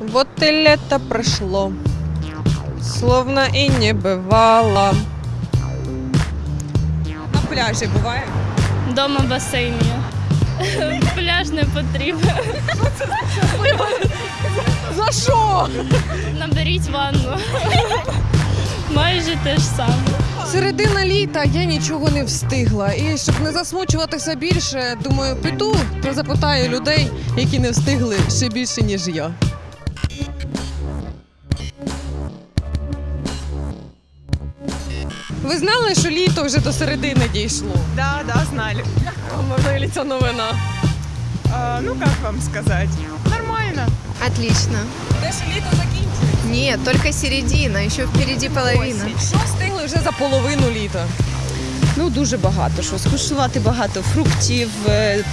Вот и лето прошло, словно и не бывало. На пляжі буває? Дома басейн є. Пляж не потрібен. За що? Наберіть ванну. Майже те ж саме. Середина літа я нічого не встигла. І щоб не засмучуватися більше, думаю, піду та запитаю людей, які не встигли ще більше, ніж я. Ви знали, що літо вже до середини дійшло? Да, да, знали. Можливо, ця новина. А, ну, как вам сказать? Нормально. Отлично. Де ж літо закінчується? Нет, только середина, еще впереди половина. Що встигли вже за половину літа? Ну дуже багато що. Скуштувати багато фруктів, е,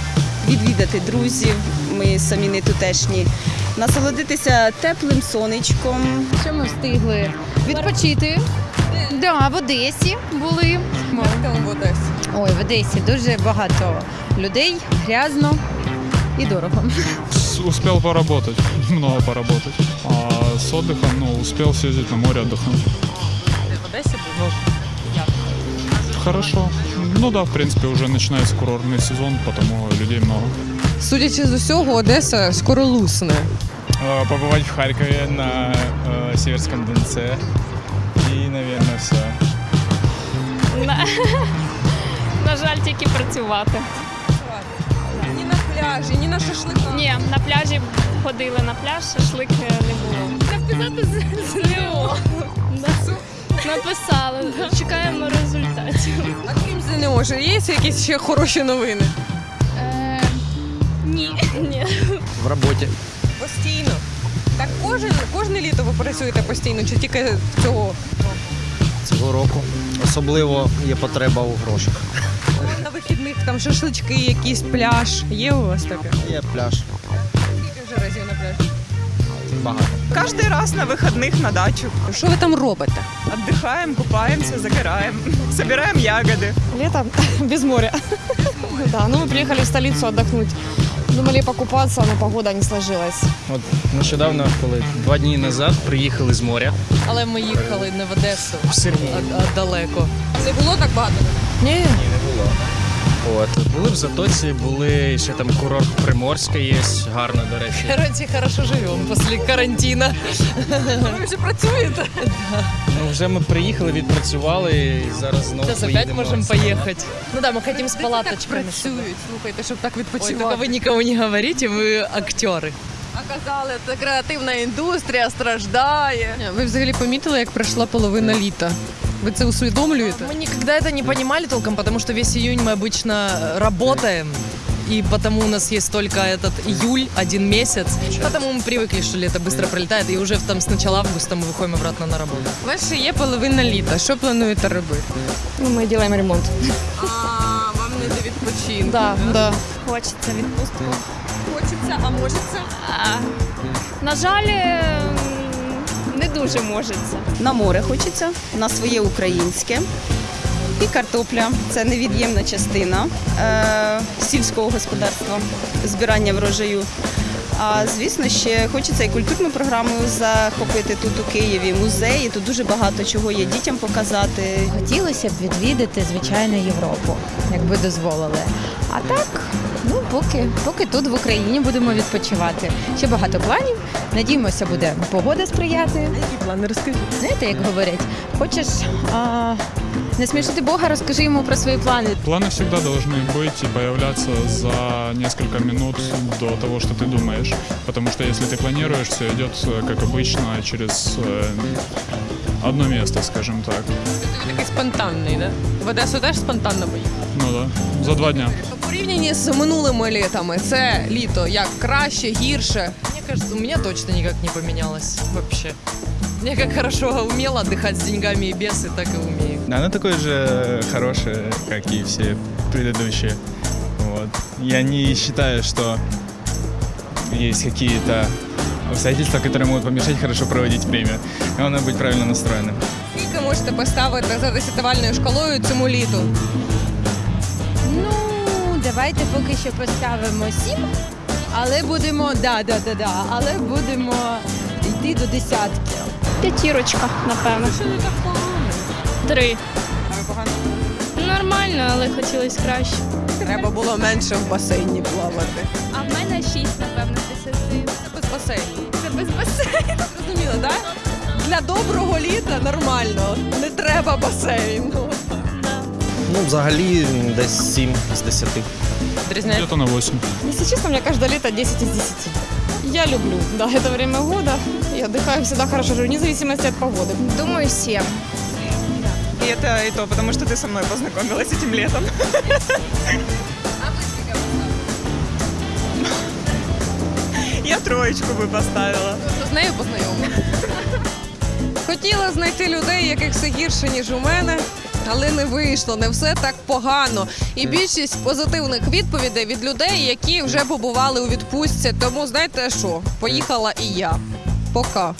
відвідати друзів. Ми самі не тутешні Насолодитися теплим сонечком. Що ми встигли відпочити? Да, в Одесі були. Як там в Одесі? Ой, в Одесі дуже багато людей, грязно і дорого. С- Успел поработать, много поработать. А с отдыхом, ну, успел съездить на море отдохнуть. В Одесі був. Хорошо. Ну да, в принципе, уже начинается курортный сезон, потому людей много. Судячи з усього, Одеса скоро лусне. Э, побывать в Харькове на э, Северском Донце. И, наверное, все. На, на жаль, тільки працювати. Ні на пляжі, ні на шашликах. Ні, на пляжі ходили на пляж, шашлик е, не було. Написати з ЗНО. Написали. Чекаємо результатів. А крім ЗНО, ж є якісь ще хороші новини? Е, ні. Ні. В роботі. Постійно. Так кожен, кожне літо ви працюєте постійно, чи тільки цього? Цього року. Особливо є потреба у грошах. На вихідних там шашлички, якийсь пляж. Є у вас таке? Є пляж. Скільки вже разів на пляжі? Багато. Каждый раз на выходных на дачу. Що ви там робите? Отдыхаем, купаемся, загораем, собираем ягоды. Лето без моря. Да, ну мы приехали в столицу отдохнуть. Думали покупаться, но погода не сложилась. От нещодавно, коли два дні назад приїхали з моря Але ми їхали не в Одесу, в Сергій. а, а далеко. Не було так багато? Ні. Ні, не було. От були в Затоці, були ще там курорт Приморська є, гарно, до речі. Короче, хорошо живемо після карантину. Ви вже працюєте? Ну вже ми приїхали, відпрацювали і зараз знову Зараз опять поїдемо. можемо поїхати. Ну да, ми хотим з Так палаточками. працюють, слухайте, щоб так Ой, відпочивати. только вы никому не говорите, вы актеры. А казали, це креативна індустрія страждає. Ви взагалі помітили, як пройшла половина літа? Ви це усвідомлюєте? Мы никогда это не понимали толком, потому что весь июнь мы обычно работаем. И потому у нас есть только этот июль, один месяц. Потому мы привыкли, что лето быстро пролетает, и уже там с начала августа мы выходим обратно на работу. У вас ще є половина літа. Що плануєте робити? Ну, мы делаем ремонт. А, вам не до відпочинку. Да, да. Хочеться відпустку. Хочеться, а можеться? А, на жаль, е, не дуже можеться. На море хочеться, на своє українське. І картопля це невід'ємна частина е, сільського господарства, збирання врожаю. А звісно, ще хочеться і культурну програму захопити тут у Києві, музеї. Тут дуже багато чого є дітям показати. Хотілося б відвідати, звичайно, Європу, якби дозволили. А так, ну поки, поки тут в Україні будемо відпочивати. Ще багато планів. Надіємося, буде погода сприяти. Які плани розкажіть? Знаєте, як говорять, хочеш а, не смішити Бога, розкажи йому про свої плани. Планы всегда должны быть и появляться за несколько минут до того, что ты думаешь. Потому что если ты планируешь, все идет, э, как обычно, через э, одно место, скажем так. Ти такий спонтанний, да? В Одесу теж спонтанно поїхав? Ну да, за два дня. У порівнянні з минулими літами, це літо як краще, гірше. Мне кажется, у меня точно никак не поменялось вообще. Я как хорошо умела отдыхать с деньгами и без, и так и умею. Она такой же хорошая, как и все предыдущие. Вот. Я не считаю, что есть какие-то обстоятельства, которые могут помешать хорошо проводить время. Главное быть правильно настроенным. Скільки можете поставити за десятивальною шкалою цьому літу? Ну, давайте поки що поставимо сім, але будемо, да, да, да, да, але будемо п'яти до десятки. П'ятірочка, напевно. Що не так погано? Три. А ви погано? Нормально, але хотілося краще. Треба було менше в басейні плавати. А в мене шість, напевно, з десяти. Це без басейну. Це без басейну. Зрозуміло, так? Для доброго літа нормально. Не треба басейну. Ну, взагалі десь 7 з 10. Где-то на 8. Если честно, у меня каждое лето 10 из 10. Я люблю, да, это время года. Я отдыхаю всегда хорошо, живу, вне зависимости от погоды. Думаю, 7. И это и то, потому что ты со мной познакомилась этим летом. Я троечку бы поставила. З нею познайомилися. Хотіла знайти людей, яких все гірше, ніж у мене, але не вийшло, не все так погано. І більшість позитивних відповідей від людей, які вже побували у відпустці. Тому знаєте що? Поїхала і я. Пока.